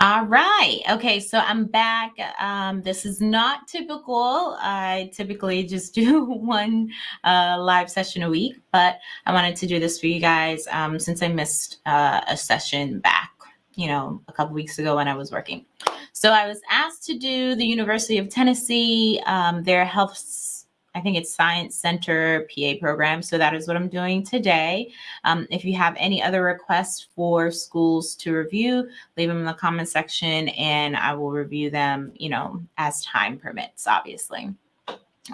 All right. Okay, so I'm back. Um, this is not typical. I typically just do one uh, live session a week, but I wanted to do this for you guys um, since I missed uh, a session back, you know, a couple weeks ago when I was working. So I was asked to do the University of Tennessee, um, their health I think it's Science Center PA program. So that is what I'm doing today. Um, if you have any other requests for schools to review, leave them in the comment section and I will review them, you know, as time permits, obviously.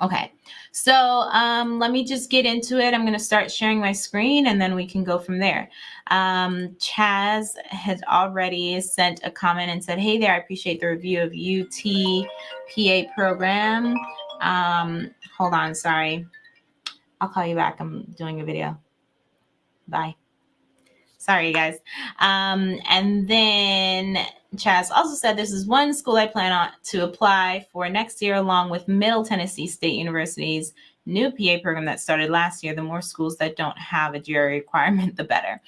Okay, so um, let me just get into it. I'm going to start sharing my screen and then we can go from there. Um, Chaz has already sent a comment and said, hey there, I appreciate the review of UT PA program. Um, hold on, sorry. I'll call you back. I'm doing a video. Bye. Sorry, you guys. Um, and then Chaz also said this is one school I plan on to apply for next year, along with Middle Tennessee State University's new PA program that started last year. The more schools that don't have a GRE requirement, the better.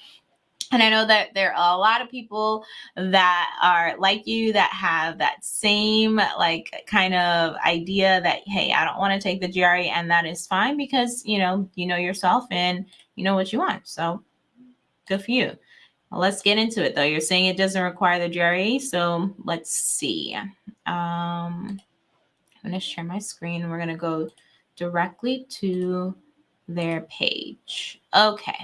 And I know that there are a lot of people that are like you that have that same like kind of idea that, hey, I don't want to take the GRE and that is fine because, you know, you know yourself and you know what you want. So good for you. Well, let's get into it though. You're saying it doesn't require the GRE. So let's see. Um, I'm going to share my screen. We're going to go directly to their page. Okay.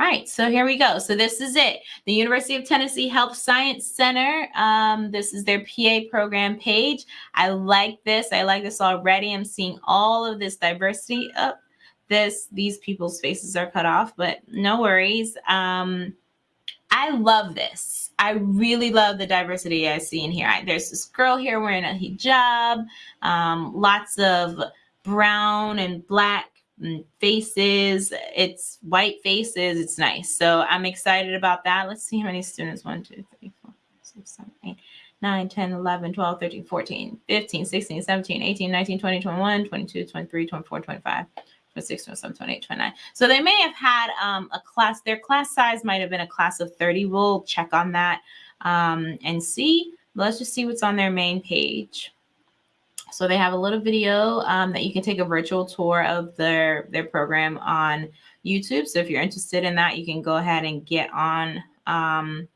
All right, so here we go. So this is it. The University of Tennessee Health Science Center. Um, this is their PA program page. I like this. I like this already. I'm seeing all of this diversity up. Oh, this, these people's faces are cut off, but no worries. Um, I love this. I really love the diversity I see in here. I, there's this girl here wearing a hijab, um, lots of brown and black faces. It's white faces. It's nice. So I'm excited about that. Let's see how many students. 1, 2, 3, 4, 5, 6, 7, 8, 9, 10, 11, 12, 13, 14, 15, 16, 17, 18, 19, 20, 21, 22, 23, 24, 25. 26, 27, 28, 29. So they may have had um, a class, their class size might have been a class of 30. We'll check on that um, and see. Let's just see what's on their main page. So they have a little video um, that you can take a virtual tour of their, their program on YouTube. So if you're interested in that, you can go ahead and get on um,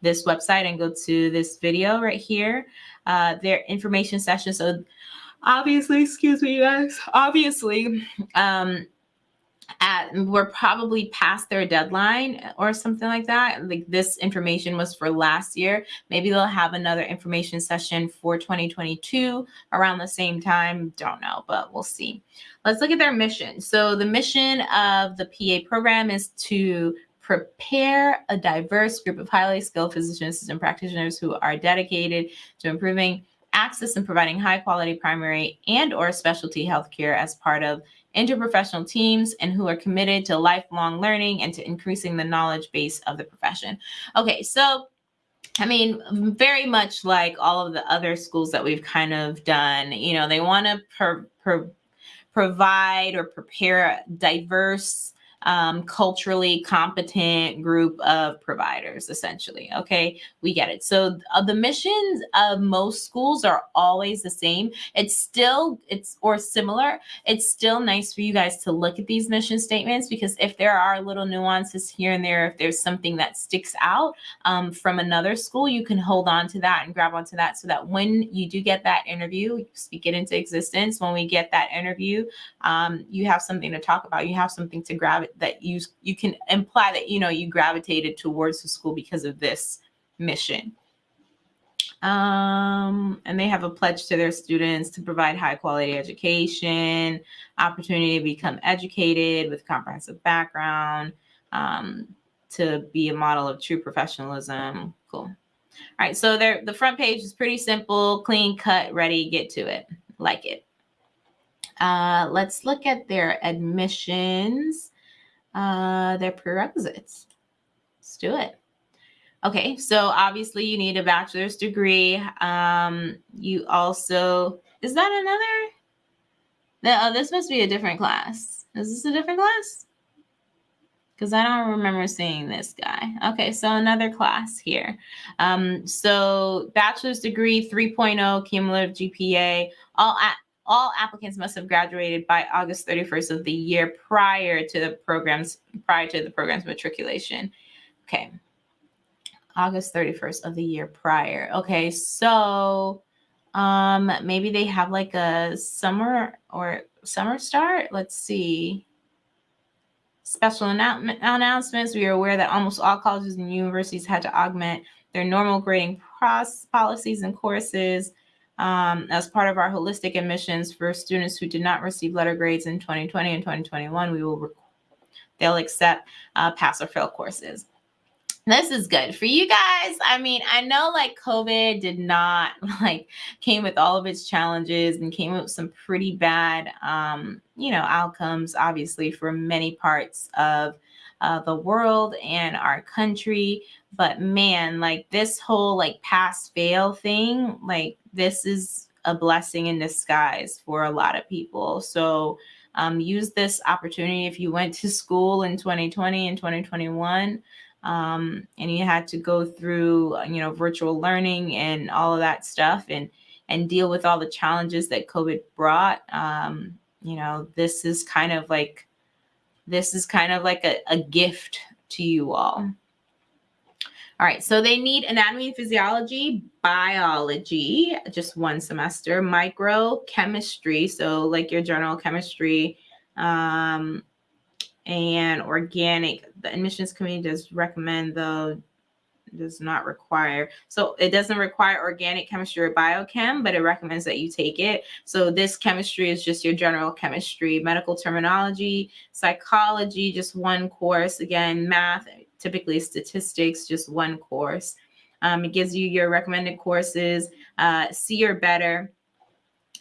this website and go to this video right here. Uh, their information session. So obviously, excuse me, you guys, obviously, um, at we're probably past their deadline or something like that. Like this information was for last year. Maybe they'll have another information session for 2022 around the same time. Don't know, but we'll see. Let's look at their mission. So the mission of the PA program is to prepare a diverse group of highly skilled physician assistant practitioners who are dedicated to improving access and providing high quality primary and or specialty healthcare as part of interprofessional teams and who are committed to lifelong learning and to increasing the knowledge base of the profession. Okay, so I mean, very much like all of the other schools that we've kind of done, you know, they want to provide or prepare diverse um, culturally competent group of providers, essentially. Okay, we get it. So uh, the missions of most schools are always the same. It's still, it's or similar. It's still nice for you guys to look at these mission statements because if there are little nuances here and there, if there's something that sticks out um, from another school, you can hold on to that and grab onto that so that when you do get that interview, speak it into existence. When we get that interview, um, you have something to talk about. You have something to grab that you you can imply that you know you gravitated towards the school because of this mission. Um, and they have a pledge to their students to provide high quality education opportunity to become educated with comprehensive background um, to be a model of true professionalism. Cool. All right so there the front page is pretty simple clean cut ready get to it. Like it. Uh, let's look at their admissions uh, their prerequisites. Let's do it. Okay, so obviously you need a bachelor's degree. Um, you also, is that another? No, oh, this must be a different class. Is this a different class? because I don't remember seeing this guy. Okay, so another class here. Um, so bachelor's degree, 3.0 cumulative GPA. All at all applicants must have graduated by August 31st of the year prior to the programs prior to the program's matriculation. Okay. August 31st of the year prior. Okay, so um maybe they have like a summer or summer start. Let's see. Special annou- announcements. We are aware that almost all colleges and universities had to augment their normal grading policies and courses um, as part of our holistic admissions for students who did not receive letter grades in 2020 and 2021. We will they'll accept uh, pass or fail courses this is good for you guys. I mean, I know like COVID did not like came with all of its challenges and came with some pretty bad, um, you know, outcomes, obviously, for many parts of uh, the world and our country. But man, like this whole like pass fail thing, like this is a blessing in disguise for a lot of people. So um, use this opportunity if you went to school in 2020 and 2021 um, and you had to go through you know virtual learning and all of that stuff and and deal with all the challenges that covid brought um, you know this is kind of like this is kind of like a, a gift to you all all right, so they need anatomy and physiology, biology, just one semester, microchemistry, so like your general chemistry, um, and organic. The admissions committee does recommend does not require. So it doesn't require organic chemistry or biochem, but it recommends that you take it. So this chemistry is just your general chemistry, medical terminology, psychology, just one course. Again, math, typically statistics, just one course. Um, it gives you your recommended courses, uh, C or better.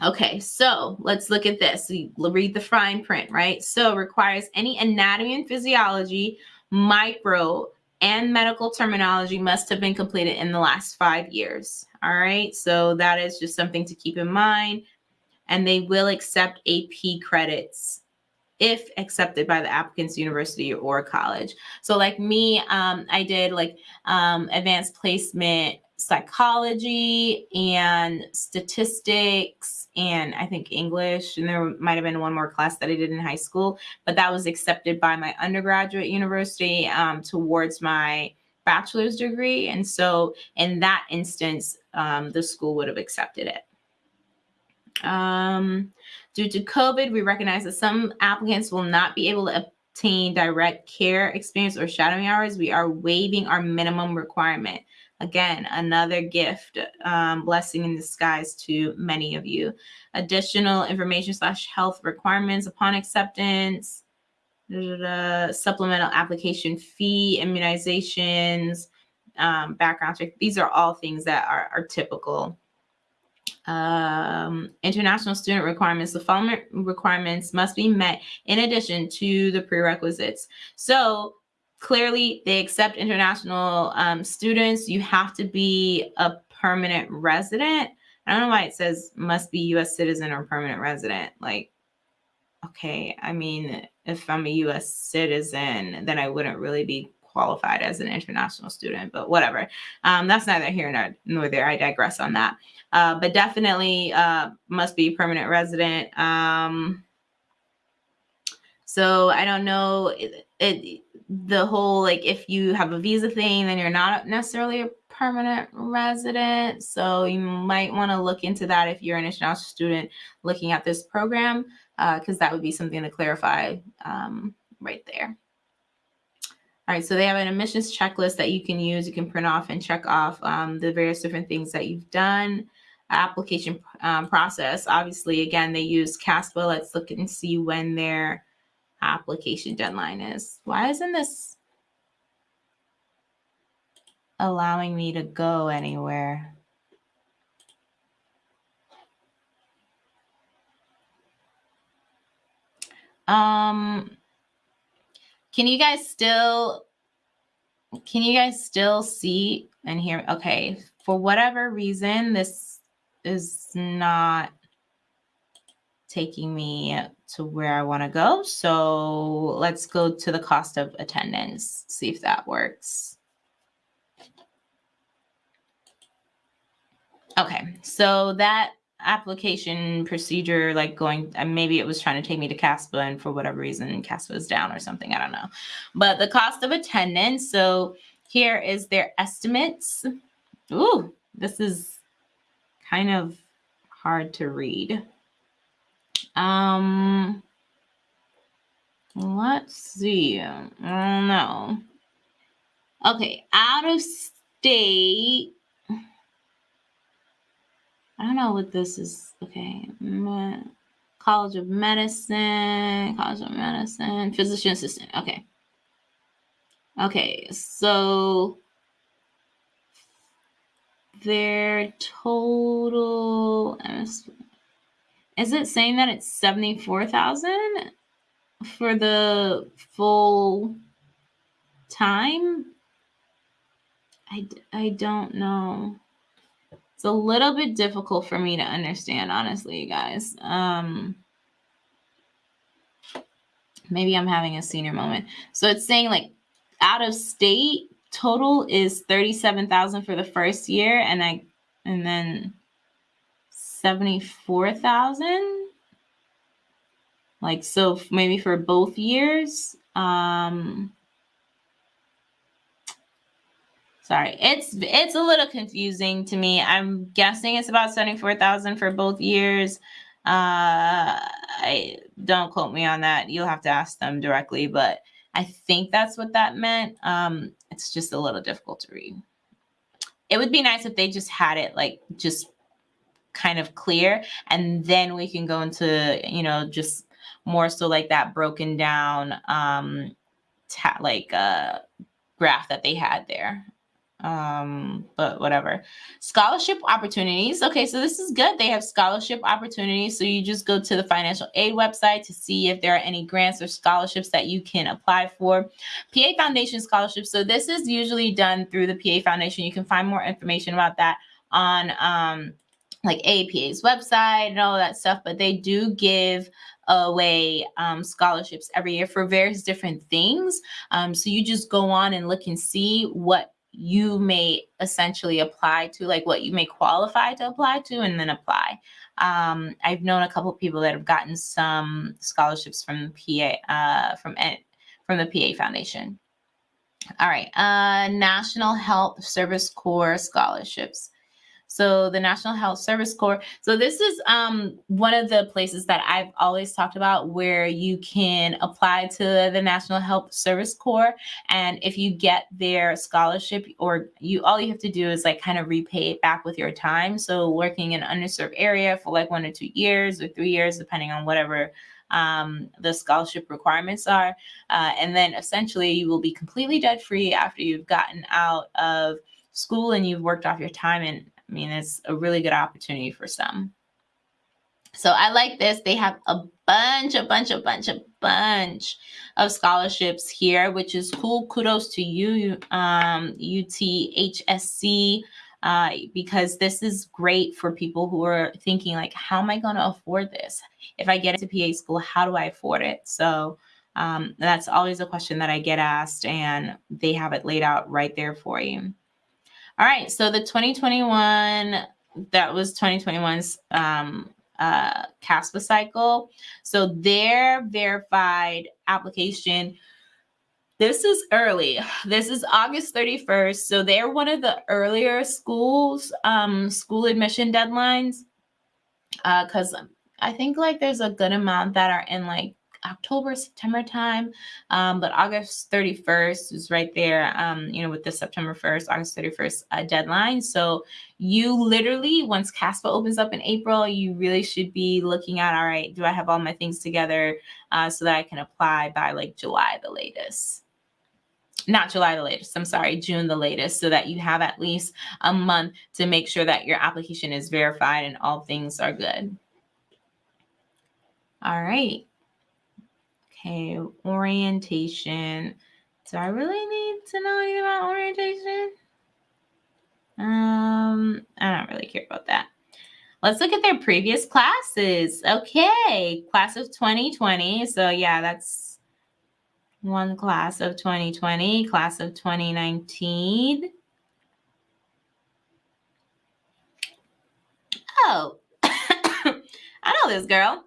Okay, so let's look at this. We read the fine print, right? So requires any anatomy and physiology, micro, and medical terminology must have been completed in the last five years. All right, so that is just something to keep in mind. And they will accept AP credits if accepted by the applicant's university or college. So like me, um, I did like um, advanced placement psychology and statistics and I think English. And there might have been one more class that I did in high school, but that was accepted by my undergraduate university um, towards my bachelor's degree. And so in that instance, um, the school would have accepted it. Um, due to COVID, we recognize that some applicants will not be able to obtain direct care experience or shadowing hours. We are waiving our minimum requirement. Again, another gift, um, blessing in disguise to many of you. Additional information slash health requirements upon acceptance, supplemental application fee, immunizations, um, background check. These are all things that are, are typical. Um, international student requirements. The following requirements must be met in addition to the prerequisites. So clearly they accept international um, students. You have to be a permanent resident. I don't know why it says must be U.S. citizen or permanent resident. Like, okay, I mean, if I'm a U.S. citizen, then I wouldn't really be qualified as an international student, but whatever. Um, that's neither here nor, nor, there. I digress on that. Uh, but definitely uh, must be permanent resident. Um, so I don't know. It, it, the whole like if you have a visa thing, then you're not necessarily a permanent resident. So you might want to look into that if you're an international student looking at this program, because uh, that would be something to clarify um, right there. All right, so they have an admissions checklist that you can use. You can print off and check off um, the various different things that you've done. Application um, process, obviously, again, they use CASPA. Let's look and see when they're application deadline is. Why isn't this allowing me to go anywhere? Um, can you guys still, can you guys still see and hear? Okay, for whatever reason, this is not taking me to where I want to go. So let's go to the cost of attendance, see if that works. Okay, so that application procedure, like going, uh, maybe it was trying to take me to CASPA and for whatever reason, CASPA is down or something, I don't know. But the cost of attendance, so here is their estimates. Ooh, this is kind of hard to read. Um, let's see. I don't know. Okay, out of state. I don't know what this is. Okay. College of Medicine, College of Medicine, physician assistant. Okay. Okay, so their total is it saying that it's 74,000 for the full time? I, I don't know. It's a little bit difficult for me to understand, honestly, you guys. Um, maybe I'm having a senior moment. So it's saying like out of state total is 37,000 for the first year and I and then 74,000 like so maybe for both years um sorry it's it's a little confusing to me. I'm guessing it's about 74,000 for both years. Uh i don't quote me on that. You'll have to ask them directly but i think that's what that meant. Um it's just a little difficult to read. It would be nice if they just had it like just kind of clear and then we can go into you know just more so like that broken down um like uh graph that they had there. Um but whatever. Scholarship opportunities. Okay so this is good. They have scholarship opportunities so you just go to the financial aid website to see if there are any grants or scholarships that you can apply for. Pa foundation scholarships so this is usually done through the pa foundation. You can find more information about that on um like APA's website and all that stuff, but they do give away um, scholarships every year for various different things. Um, so you just go on and look and see what you may essentially apply to, like what you may qualify to apply to, and then apply. Um, I've known a couple people that have gotten some scholarships from PA uh, from from the PA Foundation. All right, uh, National Health Service Corps scholarships. So the National Health Service Corps. So this is um, one of the places that I've always talked about where you can apply to the National Health Service Corps. And if you get their scholarship or you, all you have to do is like kind of repay it back with your time. So working in underserved area for like one or two years or three years, depending on whatever um, the scholarship requirements are. Uh, and then essentially you will be completely debt free after you've gotten out of school and you've worked off your time and I mean, it's a really good opportunity for some. So I like this. They have a bunch, a bunch, a bunch, a bunch of scholarships here, which is cool. Kudos to you, um, UTHSC, uh, because this is great for people who are thinking like, how am I going to afford this? If I get into PA school, how do I afford it? So um, that's always a question that I get asked, and they have it laid out right there for you. All right, so the 2021, that was 2021's um, uh, CASPA cycle. So their verified application, this is early. This is August 31st. So they're one of the earlier schools, um, school admission deadlines. Because uh, I think like there's a good amount that are in like October, September time. Um, but August 31st is right there, um, you know, with the September 1st, August 31st uh, deadline. So you literally, once CASPA opens up in April, you really should be looking at, all right, do I have all my things together uh, so that I can apply by like July the latest? not July the latest, I'm sorry, June the latest, so that you have at least a month to make sure that your application is verified and all things are good. All right. Okay, orientation. Do I really need to know anything about orientation? Um, I don't really care about that. Let's look at their previous classes. Okay, class of 2020. So yeah, that's one class of 2020, class of 2019. Oh, I know this girl.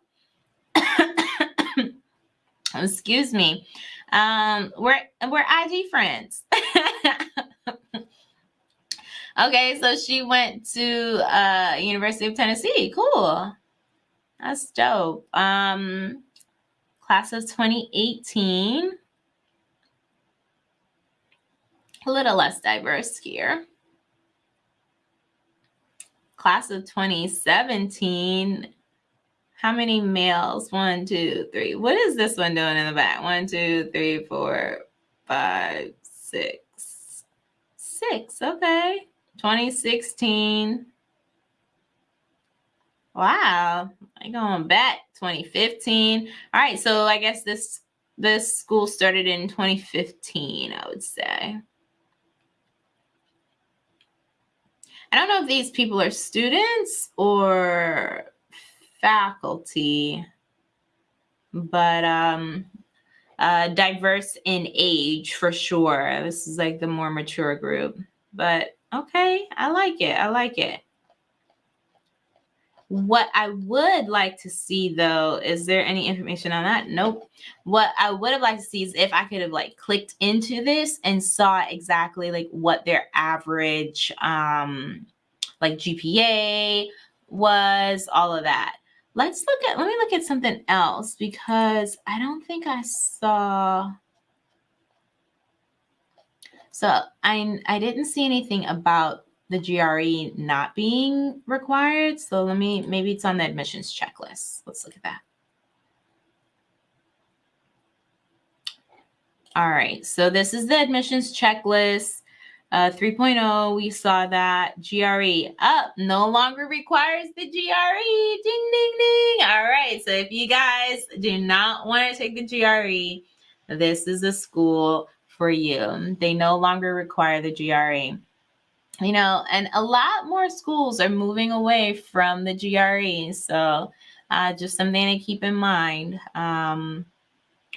Excuse me. Um, we're we're IG friends. okay, so she went to uh University of Tennessee. Cool. That's dope. Um class of 2018. A little less diverse here. Class of 2017 how many males? One, two, three. What is this one doing in the back? One, two, three, four, five, six. Six. Okay. 2016. Wow. I going back 2015. All right. So I guess this this school started in 2015, I would say. I don't know if these people are students or faculty, but um, uh, diverse in age for sure. This is like the more mature group, but okay, I like it. I like it. What I would like to see though, is there any information on that? Nope. What I would have liked to see is if I could have like clicked into this and saw exactly like what their average um like GPA was, all of that. Let's look at, let me look at something else because I don't think I saw. So I, I didn't see anything about the GRE not being required. So let me, maybe it's on the admissions checklist. Let's look at that. All right, so this is the admissions checklist. Uh, 3.0, we saw that GRE up no longer requires the GRE. Ding, ding, ding. All right. So if you guys do not want to take the GRE, this is a school for you. They no longer require the GRE. You know, and a lot more schools are moving away from the GRE. So uh, just something to keep in mind um,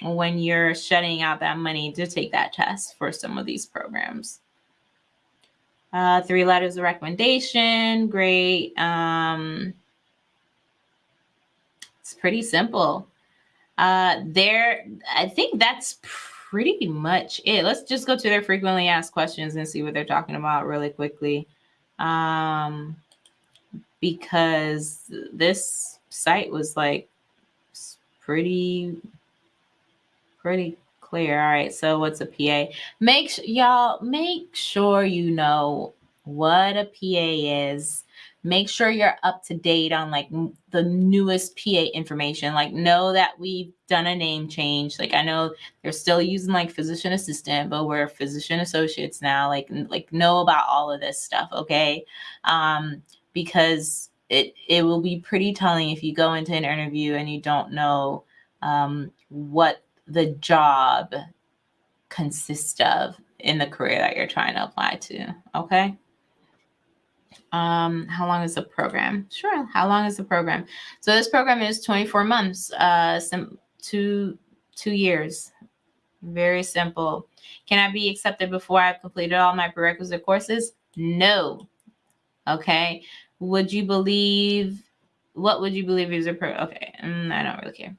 when you're shutting out that money to take that test for some of these programs. Uh, three letters of recommendation. Great. Um, it's pretty simple. Uh, there, I think that's pretty much it. Let's just go to their frequently asked questions and see what they're talking about really quickly. Um, because this site was like pretty, pretty clear. All right. So what's a PA? Make y'all make sure you know what a PA is. Make sure you're up to date on like the newest PA information. Like know that we've done a name change. Like I know they're still using like physician assistant, but we're physician associates now. Like like know about all of this stuff, okay? Um, because it it will be pretty telling if you go into an interview and you don't know um, what the job consists of in the career that you're trying to apply to. Okay. Um, how long is the program? Sure. How long is the program? So this program is 24 months, uh, some two, two years. Very simple. Can I be accepted before I've completed all my prerequisite courses? No. Okay. Would you believe, what would you believe is a pro? Okay. Mm, I don't really care.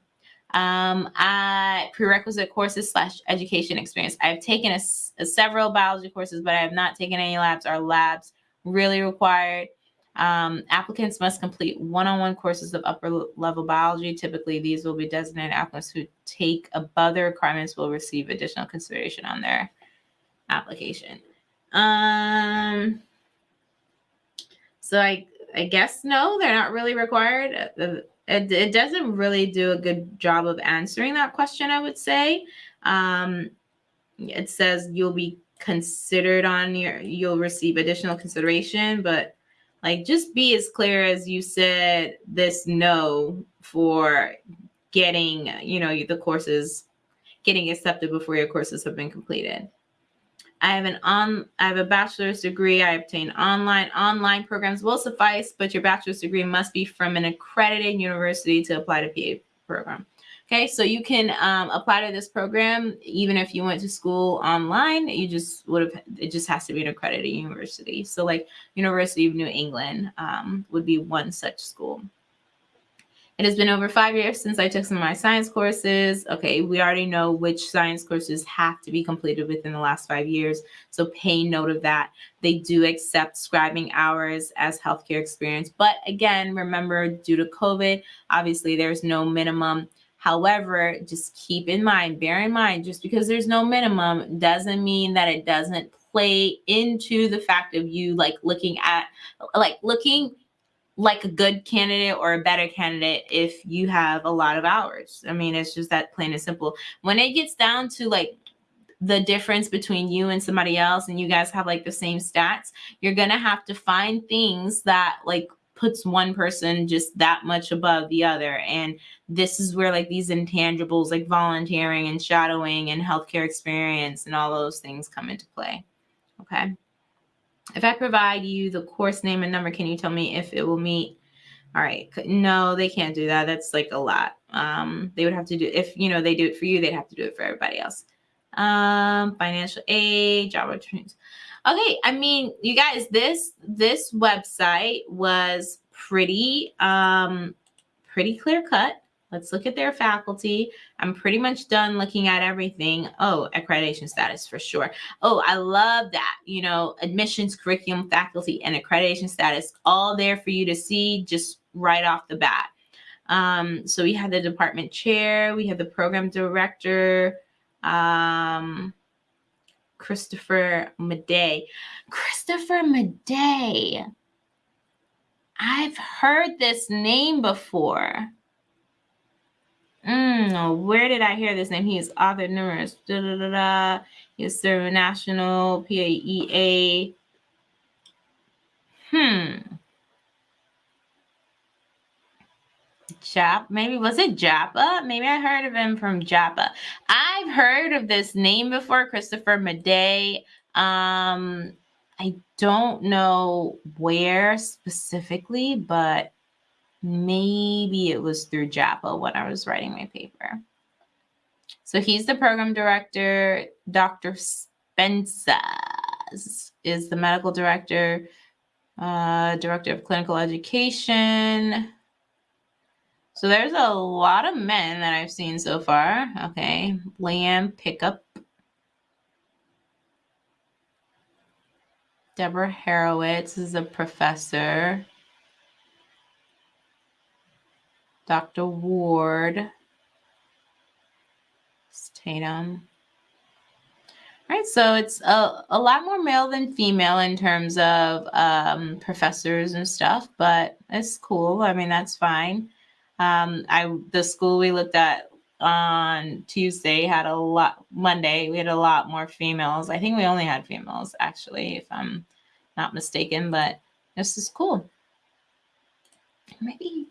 Um, I prerequisite courses slash education experience. I've taken a, a several biology courses, but I have not taken any labs. Are labs really required? Um, applicants must complete one-on-one courses of upper level biology. Typically, these will be designated applicants who take above the requirements will receive additional consideration on their application. Um, so I, I guess no, they're not really required. It, it doesn't really do a good job of answering that question, I would say. Um, it says you'll be considered on your, you'll receive additional consideration, but like just be as clear as you said this no for getting, you know, the courses, getting accepted before your courses have been completed. I have an on I have a bachelor's degree. I obtained online. Online programs will suffice, but your bachelor's degree must be from an accredited university to apply to PA program. Okay, so you can um, apply to this program even if you went to school online. You just would have, it just has to be an accredited university. So, like University of New England um, would be one such school. It has been over five years since I took some of my science courses. Okay, we already know which science courses have to be completed within the last five years. So pay note of that. They do accept scribing hours as healthcare experience. But again, remember, due to COVID, obviously there's no minimum However, just keep in mind, bear in mind, just because there's no minimum doesn't mean that it doesn't play into the fact of you like looking at, like looking like a good candidate or a better candidate if you have a lot of hours. I mean, it's just that plain and simple. When it gets down to like the difference between you and somebody else and you guys have like the same stats, you're going to have to find things that like puts one person just that much above the other. And this is where like these intangibles like volunteering and shadowing and healthcare experience and all those things come into play. Okay. If I provide you the course name and number, can you tell me if it will meet? All right. No, they can't do that. That's like a lot. Um, they would have to do if you know they do it for you, they'd have to do it for everybody else. Um, financial aid, job opportunities. Okay, I mean, you guys, this this website was pretty um pretty clear cut. Let's look at their faculty. I'm pretty much done looking at everything. Oh, accreditation status for sure. Oh, I love that. You know, admissions, curriculum, faculty, and accreditation status all there for you to see just right off the bat. Um, so we have the department chair, we have the program director, um, Christopher Madej. Christopher Madej. I've heard this name before. Mm, where did I hear this name? He is author numerous. Da, da, da, da. He is served national PAEA. Hmm. Jap, maybe was it JAAPA? Maybe I heard of him from JAAPA. I've heard of this name before, Christopher Madej. Um, I don't know where specifically, but maybe it was through JAAPA when I was writing my paper. So he's the program director. Dr. Spencer is the medical director, uh, director of clinical education. So there's a lot of men that I've seen so far. Okay. Liam Pickup. Deborah Harowitz is a professor. Dr. Ward. Tatum. All right, so it's a, a lot more male than female in terms of um, professors and stuff, but it's cool. I mean, that's fine. Um, I the school we looked at on Tuesday had a lot. Monday we had a lot more females. I think we only had females actually, if I'm not mistaken. But this is cool. Maybe.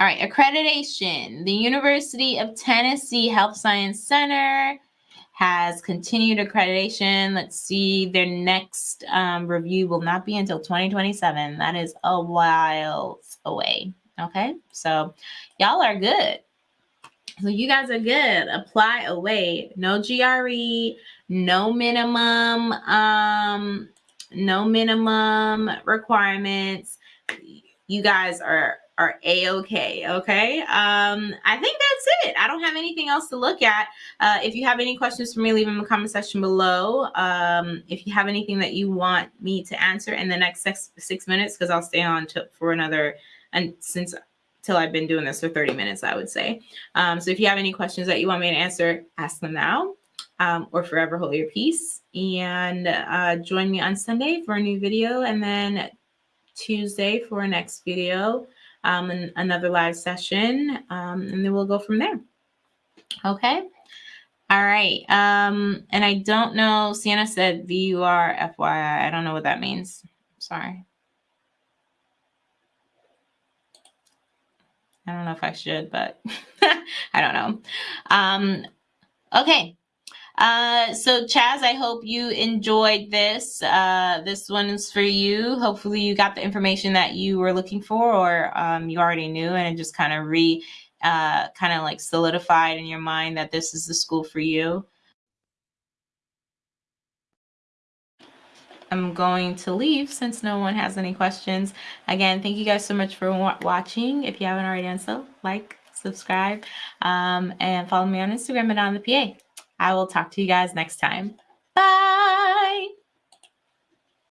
All right, accreditation. The University of Tennessee Health Science Center has continued accreditation. Let's see, their next um, review will not be until 2027. That is a while away. Okay, so y'all are good. So you guys are good. Apply away. No GRE, no minimum, um, no minimum requirements. You guys are are a-okay okay? Um i think that's it. I don't have anything else to look at. Uh, if you have any questions for me leave them in the comment section below. Um if you have anything that you want me to answer in the next six six minutes because i'll stay on to, for another and since till I've been doing this for 30 minutes, I would say. Um, so if you have any questions that you want me to answer, ask them now um, or forever hold your peace. And uh, join me on Sunday for a new video and then Tuesday for a next video um, another live session. Um, and then we'll go from there. Okay. All right. Um, and I don't know, Sienna said VUR FYI. I don't know what that means. Sorry. I don't know if I should, but I don't know. Um, okay. Uh, so Chaz, I hope you enjoyed this. Uh, this one is for you. Hopefully you got the information that you were looking for or um, you already knew and it just kind of re, uh, kind of like solidified in your mind that this is the school for you. I'm going to leave since no one has any questions. Again, thank you guys so much for watching. If you haven't already done so, like, subscribe, um, and follow me on Instagram at on the PA. I will talk to you guys next time. Bye.